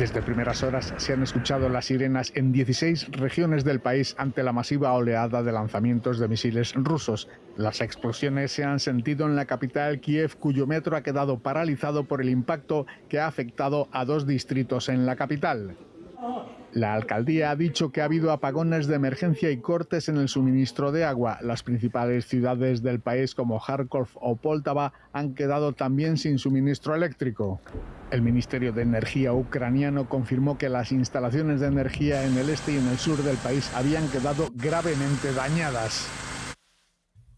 Desde primeras horas se han escuchado las sirenas en 16 regiones del país ante la masiva oleada de lanzamientos de misiles rusos. Las explosiones se han sentido en la capital Kiev, cuyo metro ha quedado paralizado por el impacto que ha afectado a dos distritos en la capital. La alcaldía ha dicho que ha habido apagones de emergencia y cortes en el suministro de agua. Las principales ciudades del país como Kharkov o Poltava han quedado también sin suministro eléctrico. El Ministerio de Energía ucraniano confirmó que las instalaciones de energía en el este y en el sur del país habían quedado gravemente dañadas.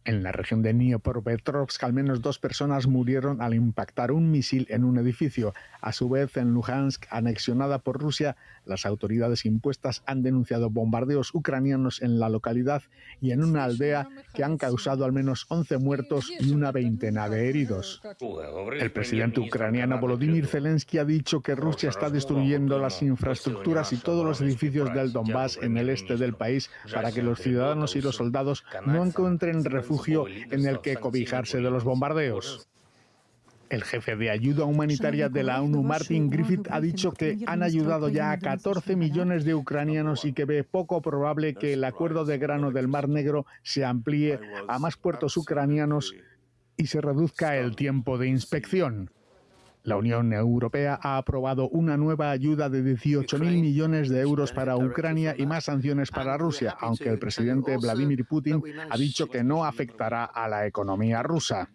En la región de Dnipropetrovsk, al menos dos personas murieron al impactar un misil en un edificio. A su vez, en Luhansk, anexionada por Rusia, las autoridades impuestas han denunciado bombardeos ucranianos en la localidad y en una aldea que han causado al menos 11 muertos y una veintena de heridos. El presidente ucraniano Volodymyr Zelensky ha dicho que Rusia está destruyendo las infraestructuras y todos los edificios del Donbass en el este del país para que los ciudadanos y los soldados no encuentren refugio en el que cobijarse de los bombardeos. El jefe de ayuda humanitaria de la ONU, Martin Griffith, ha dicho que han ayudado ya a 14 millones de ucranianos y que ve poco probable que el acuerdo de grano del Mar Negro se amplíe a más puertos ucranianos y se reduzca el tiempo de inspección. La Unión Europea ha aprobado una nueva ayuda de 18.000 millones de euros para Ucrania y más sanciones para Rusia, aunque el presidente Vladimir Putin ha dicho que no afectará a la economía rusa.